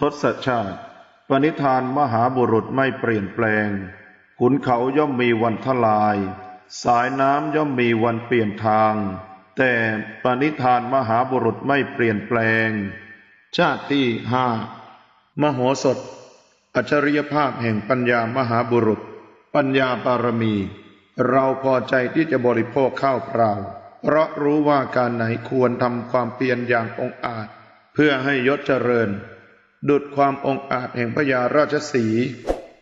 ทศชาติ ปณิธานมหาบุรุษไม่เปลี่ยนแปลง ขุนเขาย่อมมีวันทลาย สายน้ำย่อมมีวันเปลี่ยนทาง แต่ปณิธานมหาบุรุษไม่เปลี่ยนแปลง ชาติที่ห้ามโหสถ อัจฉริยภาพแห่งปัญญามหาบุรุษ ปัญญาบารมี เราพอใจที่จะบริโภคข้าวเปล่า เพราะรู้ว่าการไหนควรทำความเพียรอย่างองอาจ เพื่อให้ยศเจริญ ดุดความองอาจแห่งพญาราชสี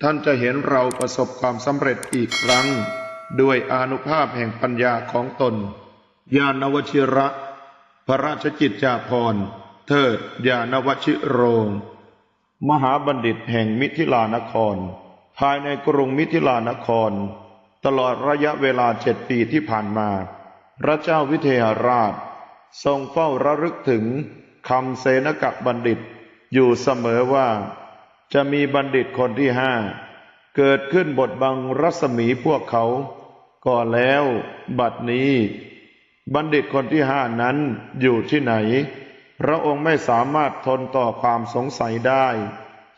ท่านจะเห็นเราประสบความสำเร็จอีกครั้ง ด้วยอนุภาพแห่งปัญญาของตน ญาณวชิระ พระราชกิจจาภรณ์ เทิดญาณวชิโรง มหาบัณฑิตแห่งมิถิลานคร ภายในกรุงมิถิลานคร ตลอดระยะเวลาเจ็ดปีที่ผ่านมา พระเจ้าวิเทหราช ทรงเฝ้าระลึกถึงคำเสนกะบัณฑิต อยู่เสมอว่า จะมีบัณฑิตคนที่ห้า เกิดขึ้นบทบังรัศมีพวกเขา ก็แล้ว บัดนี้ บัณฑิตคนที่ห้านั้นอยู่ที่ไหน พระองค์ไม่สามารถทนต่อความสงสัยได้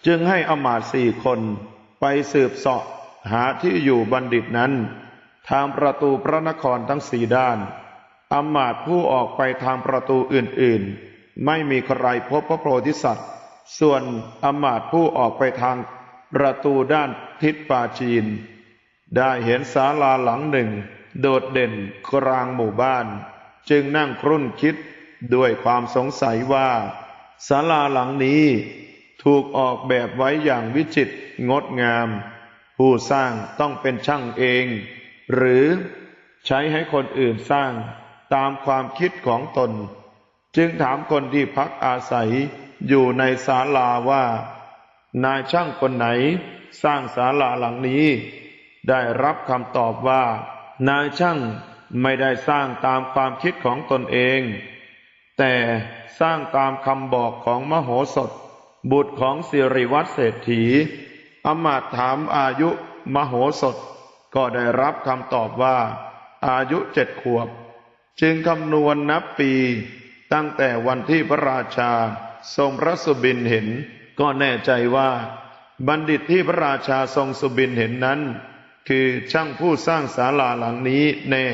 จึงให้อมาตสี่คนไปสืบเสาะหาที่อยู่บัณฑิตนั้น ทางประตูพระนครทั้งสี่ด้านอมาตผู้ออกไปทางประตูอื่นๆ ไม่มีใครพบพระโพธิสัตว์ ส่วนอำมาตย์ผู้ออกไปทางประตูด้านทิศปาจีน ได้เห็นศาลาหลังหนึ่ง โดดเด่นกลางหมู่บ้าน จึงนั่งครุ่นคิดด้วยความสงสัยว่าศาลาหลังนี้ถูกออกแบบไว้อย่างวิจิตรงดงาม ผู้สร้างต้องเป็นช่างเอง หรือใช้ให้คนอื่นสร้างตามความคิดของตน จึงถามคนที่พักอาศัย อยู่ในศาลาว่า นายช่างคนไหนสร้างศาลาหลังนี้ ได้รับคำตอบว่า นายช่างไม่ได้สร้างตามความคิดของตนเอง แต่สร้างตามคำบอกของมโหสถ บุตรของสิริวัตรเศรษฐีอมาตถามอายุมโหสถ ก็ได้รับคำตอบว่า อายุเจ็ดขวบ จึงคำนวณนับปีตั้งแต่วันที่พระราชา ทรงพระสุบินเห็น ก็แน่ใจว่า บัณฑิตที่พระราชาทรงสุบินเห็นนั้น คือช่างผู้สร้างศาลาหลังนี้แน่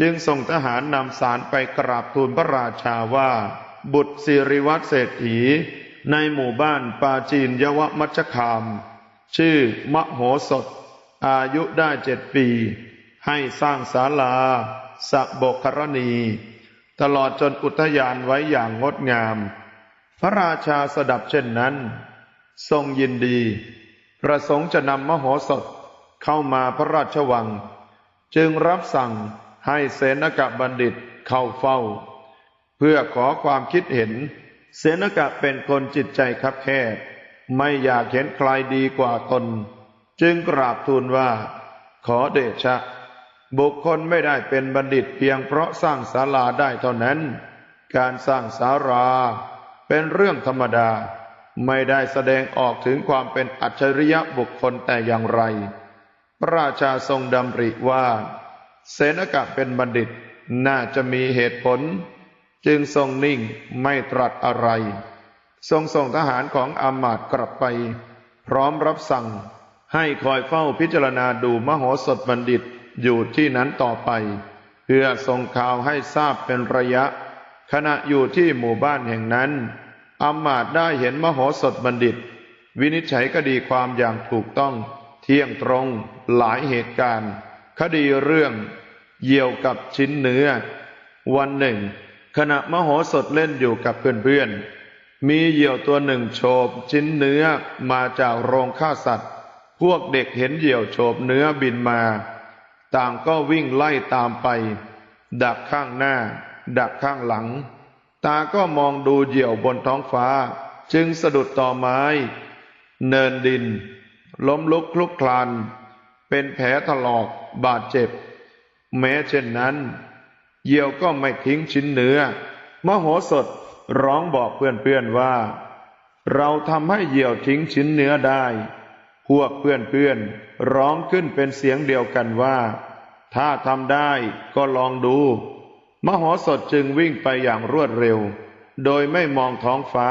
จึงส่งทหารนำสารไปกราบทูลพระราชาว่า บุตรสิริวัตรเศรษฐี ในหมู่บ้านปาจีนยวมัชคาม ชื่อมโหสถ อายุได้เจ็ดปี ให้สร้างศาลาสักบกครณี ตลอดจนอุทยานไว้อย่างงดงาม พระราชาสดับเช่นนั้น ทรงยินดี ประสงค์จะนำมโหสถเข้ามาพระราชวัง จึงรับสั่งให้เสนกะบัณฑิตเข้าเฝ้า เพื่อขอความคิดเห็น เสนกะเป็นคนจิตใจคับแคบไม่อยากเห็นใครดีกว่าตนจึงกราบทูลว่า ขอเดชะ บุคคลไม่ได้เป็นบัณฑิตเพียงเพราะสร้างศาลาได้เท่านั้น การสร้างศาลา เป็นเรื่องธรรมดา ไม่ได้แสดงออกถึงความเป็นอัจฉริยะบุคคลแต่อย่างไร พระราชาทรงดำริว่า เสนกะเป็นบัณฑิตน่าจะมีเหตุผล จึงทรงนิ่งไม่ตรัสอะไร ทรงส่งทหารของอามาตกลับไป พร้อมรับสั่งให้คอยเฝ้าพิจารณาดูมโหสถบัณฑิตอยู่ที่นั้นต่อไป เพื่อส่งข่าวให้ทราบเป็นระยะ ขณะอยู่ที่หมู่บ้านแห่งนั้น อามาตย์ได้เห็นมโหสถบัณฑิต วินิจฉัยคดีความอย่างถูกต้อง เที่ยงตรงหลายเหตุการณ์ คดีเรื่องเยี่ยวกับชิ้นเนื้อ วันหนึ่ง ขณะมโหสถเล่นอยู่กับเพื่อนๆ มีเหยี่ยวตัวหนึ่งโฉบชิ้นเนื้อมาจากโรงฆ่าสัตว์ พวกเด็กเห็นเหยี่ยวโฉบเนื้อบินมา ต่างก็วิ่งไล่ตามไป ดักข้างหน้า ดักข้างหลัง ตาก็มองดูเหยี่ยวบนท้องฟ้า จึงสะดุดต่อไม้ เนินดิน ล้มลุกคลุกคลาน เป็นแผลถลอกบาดเจ็บ แม้เช่นนั้น เหยี่ยวก็ไม่ทิ้งชิ้นเนื้อ มโหสถร้องบอกเพื่อนๆว่า เราทำให้เหยี่ยวทิ้งชิ้นเนื้อได้ พวกเพื่อนๆร้องขึ้นเป็นเสียงเดียวกันว่า ถ้าทำได้ก็ลองดู มโหสถจึงวิ่งไปอย่างรวดเร็ว โดยไม่มองท้องฟ้า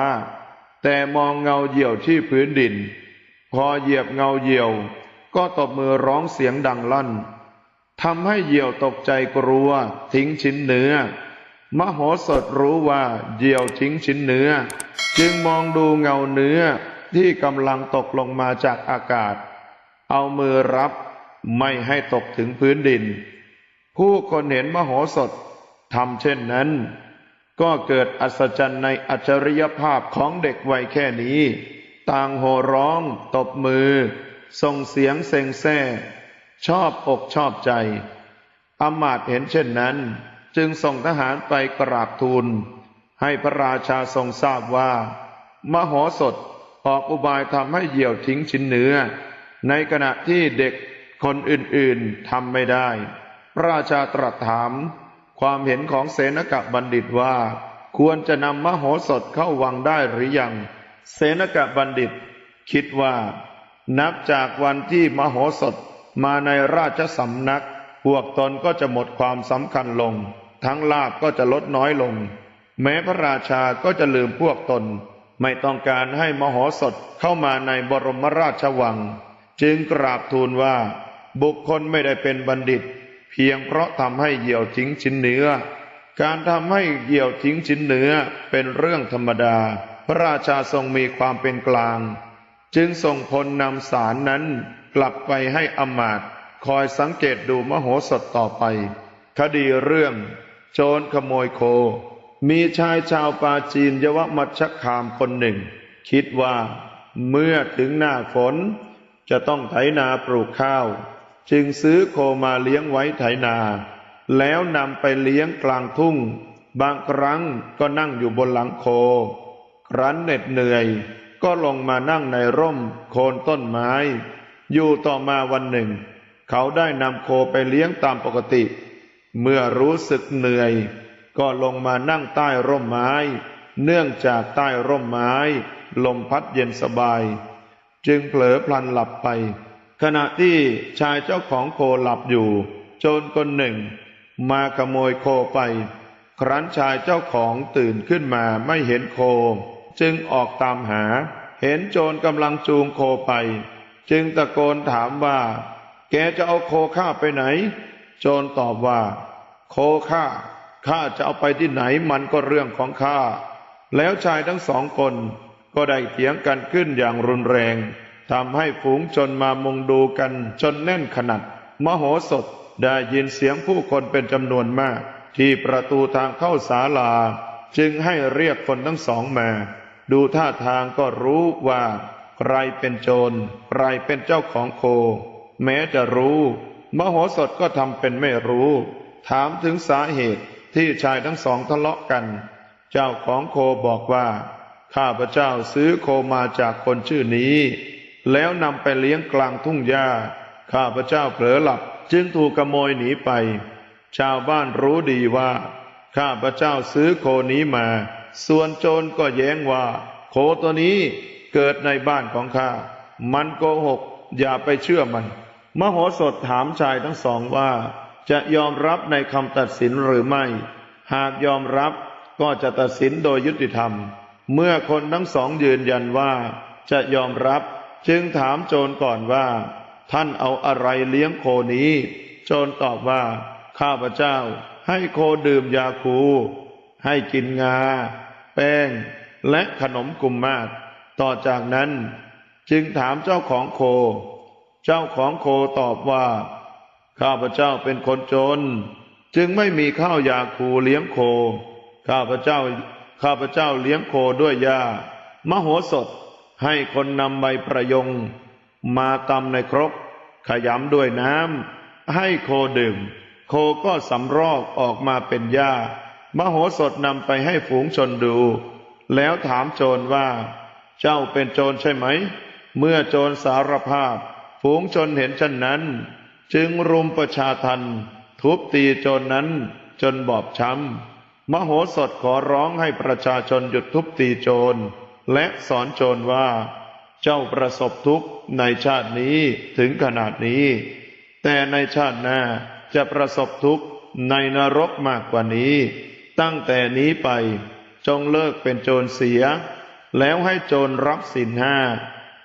แต่มองเงาเหี่ยวที่พื้นดิน พอเหยียบเงาเหี่ยว ก็ตบมือร้องเสียงดังลั่นทำให้เหยี่ยวตกใจกลัว ทิ้งชิ้นเนื้อ มโหสถรู้ว่าเหยี่ยวทิ้งชิ้นเนื้อ จึงมองดูเงาเนื้อที่กำลังตกลงมาจากอากาศ เอามือรับไม่ให้ตกถึงพื้นดิน ผู้คนเห็นมโหสถ ทำเช่นนั้น ก็เกิดอัศจรรย์ในอัจฉริยภาพของเด็กวัยแค่นี้ ต่างโห่ร้อง ตบมือ ส่งเสียงเซ็งแซ่ ชอบอกชอบใจอำมาตย์เห็นเช่นนั้น จึงส่งทหารไปกราบทูล ให้พระราชาทรงทราบว่า มโหสถออกอุบายทำให้เหี่ยวทิ้งชิ้นเนื้อ ในขณะที่เด็กคนอื่นๆทำไม่ได้ พระราชาตรัสถาม ความเห็นของเสนกะบัณฑิตว่า ควรจะนำมโหสถเข้าวังได้หรือยัง เสนกะบัณฑิต คิดว่า นับจากวันที่มโหสถมาในราชสำนัก พวกตนก็จะหมดความสำคัญลง ทั้งลาบก็จะลดน้อยลง แม้พระราชาก็จะลืมพวกตน ไม่ต้องการให้มโหสถเข้ามาในบรมราชวัง จึงกราบทูลว่า บุคคลไม่ได้เป็นบัณฑิต เพียงเพราะทำให้เหยี่ยวทิ้งชิ้นเนื้อ การทำให้เหยี่ยวทิ้งชิ้นเนื้อเป็นเรื่องธรรมดา พระราชาทรงมีความเป็นกลาง จึงส่งพลนำสารนั้นกลับไปให้อมาตคอยสังเกตดูมโหสถต่อไป คดีเรื่อง โจรขโมยโค มีชายชาวปาจีนยวมัชคามคนหนึ่ง คิดว่า เมื่อถึงหน้าฝน จะต้องไถนาปลูกข้าว จึงซื้อโคมาเลี้ยงไว้ไถนา แล้วนำไปเลี้ยงกลางทุ่ง บางครั้งก็นั่งอยู่บนหลังโค ครั้นเหน็ดเหนื่อย ก็ลงมานั่งในร่มโคนต้นไม้ อยู่ต่อมาวันหนึ่ง เขาได้นำโคไปเลี้ยงตามปกติ เมื่อรู้สึกเหนื่อย ก็ลงมานั่งใต้ร่มไม้ เนื่องจากใต้ร่มไม้ ลมพัดเย็นสบาย จึงเผลอพลันหลับไป ขณะที่ชายเจ้าของโคหลับอยู่ โจรคนหนึ่ง มาขโมยโคไป ครั้นชายเจ้าของตื่นขึ้นมาไม่เห็นโค จึงออกตามหา เห็นโจรกำลังจูงโคไป จึงตะโกนถามว่า แกจะเอาโคข้าไปไหน โจรตอบว่า โคข้าข้าจะเอาไปที่ไหนมันก็เรื่องของข้า แล้วชายทั้งสองคนก็ได้เถียงกันขึ้นอย่างรุนแรง ทำให้ฝูงชนมามุงดูกันจนแน่นขนาดมโหสถได้ยินเสียงผู้คนเป็นจำนวนมาก ที่ประตูทางเข้าศาลา จึงให้เรียกคนทั้งสองมา ดูท่าทางก็รู้ว่าใครเป็นโจรใครเป็นเจ้าของโค แม้จะรู้ มโหสถก็ทำเป็นไม่รู้ ถามถึงสาเหตุที่ชายทั้งสองทะเลาะกัน เจ้าของโคบอกว่า ข้าพเจ้าซื้อโคมาจากคนชื่อนี้ แล้วนำไปเลี้ยงกลางทุ่งหญ้า ข้าพเจ้าเผลอหลับจึงถูกขโมยหนีไป ชาวบ้านรู้ดีว่า ข้าพเจ้าซื้อโคนี้มา ส่วนโจรก็แย้งว่า โคตัวนี้เกิดในบ้านของข้า มันโกหก อย่าไปเชื่อมัน มโหสถถามชายทั้งสองว่า จะยอมรับในคำตัดสินหรือไม่ หากยอมรับก็จะตัดสินโดยยุติธรรม เมื่อคนทั้งสองยืนยันว่า จะยอมรับ จึงถามโจรก่อนว่า ท่านเอาอะไรเลี้ยงโคนี้ โจรตอบว่า ข้าพเจ้า ให้โคดื่มยาคู ให้กินงา แป้ง และขนมกุมมาศต่อจากนั้น จึงถามเจ้าของโค เจ้าของโคตอบว่า ข้าพเจ้าเป็นคนจน จึงไม่มีข้าวยาคูเลี้ยงโค ข้าพเจ้า ข้าพเจ้าเลี้ยงโคด้วยยามโหสถ ให้คนนำใบประยง มาตำในครก ขยำด้วยน้ำให้โคดื่ม โคก็สำรอกออกมาเป็นหญ้ามโหสถนำไปให้ฝูงชนดู แล้วถามโจรว่า เจ้าเป็นโจรใช่ไหม เมื่อโจรสารภาพ ฝูงชนเห็นเช่นนั้น จึงรุมประชาทัน ทุบตีโจรนั้นจนบอบช้ำมโหสถขอร้องให้ประชาชนหยุดทุบตีโจร และสอนโจรว่า เจ้าประสบทุกข์ในชาตินี้ถึงขนาดนี้ แต่ในชาติหน้าจะประสบทุกข์ในนรกมากกว่านี้ ตั้งแต่นี้ไปจงเลิกเป็นโจรเสีย แล้วให้โจรรับสินห้า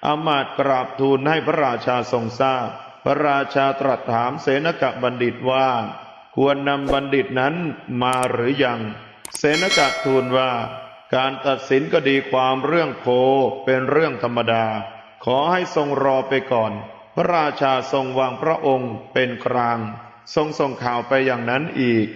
อามาตกราบทูลให้พระราชาทรงทราบ พระราชาตรัสถามเสนกะบัณฑิตว่า ควรนำบัณฑิตนั้นมาหรือยัง เสนกะทูลว่า การตัดสินก็ดีความเรื่องโคเป็นเรื่องธรรมดา ขอให้ทรงรอไปก่อน พระราชาทรงวางพระองค์เป็นกลาง ทรงส่งข่าวไปอย่างนั้นอีก